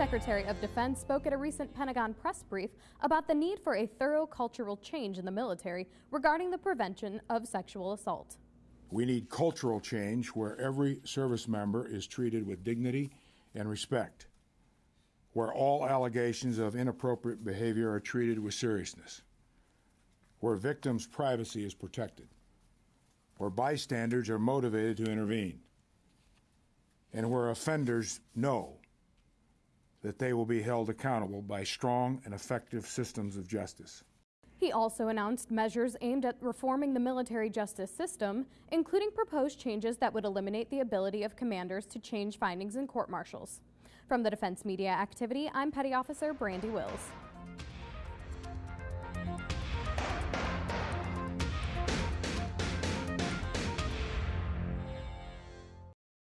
Secretary of Defense spoke at a recent Pentagon press brief about the need for a thorough cultural change in the military regarding the prevention of sexual assault. We need cultural change where every service member is treated with dignity and respect, where all allegations of inappropriate behavior are treated with seriousness, where victims' privacy is protected, where bystanders are motivated to intervene, and where offenders know that they will be held accountable by strong and effective systems of justice. He also announced measures aimed at reforming the military justice system, including proposed changes that would eliminate the ability of commanders to change findings in court martials. From the Defense Media Activity, I'm Petty Officer Brandy Wills.